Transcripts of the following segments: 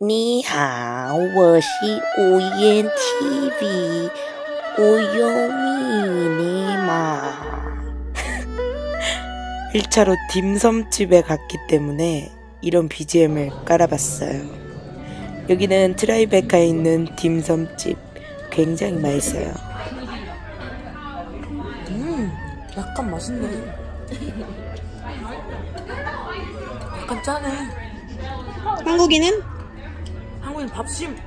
你好，我是우연 TV 우연이니마 1차로 딤섬집에 갔기 때문에 이런 BGM을 깔아봤어요. 여기는 트라이베카에 있는 딤섬집 굉장히 맛있어요. 음, 약간 맛있네. 약간 짜네. 한국인은 한국인 밥심.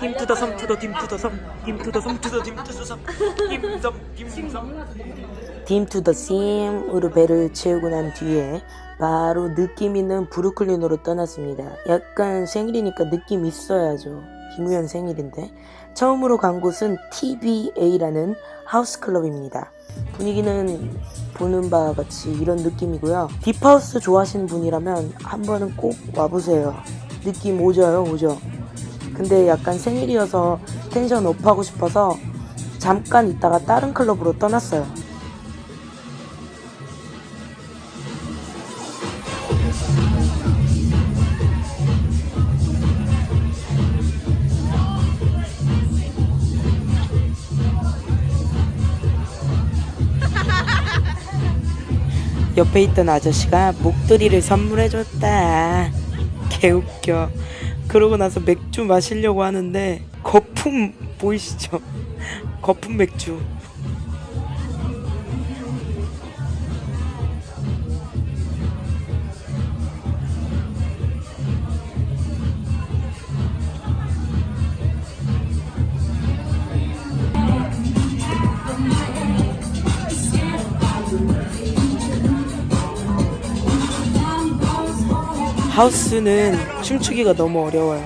딤 투더 섬 투더 딤 투더 섬딤 투더 섬 투더 딤 투더 섬 딤섬 딤섬 딤 투더 sim으로 배를 채우고 난 뒤에 바로 느낌 있는 브루클린으로 떠났습니다. 약간 생일이니까 느낌 있어야죠. 김우현 생일인데 처음으로 간 곳은 TBA라는 하우스 클럽입니다. 분위기는 보는 바와 같이 이런 느낌이고요. 딥하우스 좋아하시는 분이라면 한 번은 꼭 와보세요. 느낌 오져요, 오죠. 근데 약간 생일이어서 텐션 업하고 싶어서 잠깐 있다가 다른 클럽으로 떠났어요. 옆에 있던 아저씨가 목도리를 선물해줬다. 개웃겨. 그러고 나서 맥주 마시려고 하는데 거품 보이시죠? 거품 맥주. 하우스는 춤추기가 너무 어려워요.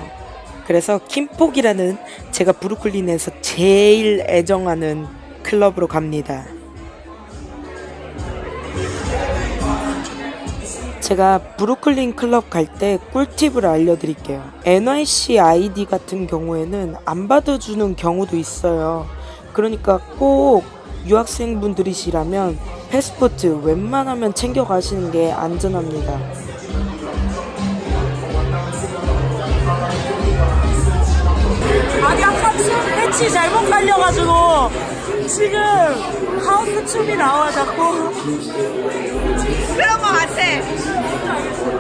그래서 킴폭이라는 제가 브루클린에서 제일 애정하는 클럽으로 갑니다. 제가 브루클린 클럽 갈 때 꿀팁을 알려드릴게요. NYC ID 같은 경우에는 안 받아주는 경우도 있어요. 그러니까 꼭 유학생분들이시라면 패스포트 웬만하면 챙겨가시는 게 안전합니다. 아니 아까 패치 잘못 깔려가지고 지금 하우스 춤이 나와 자꾸 그런 거 같아.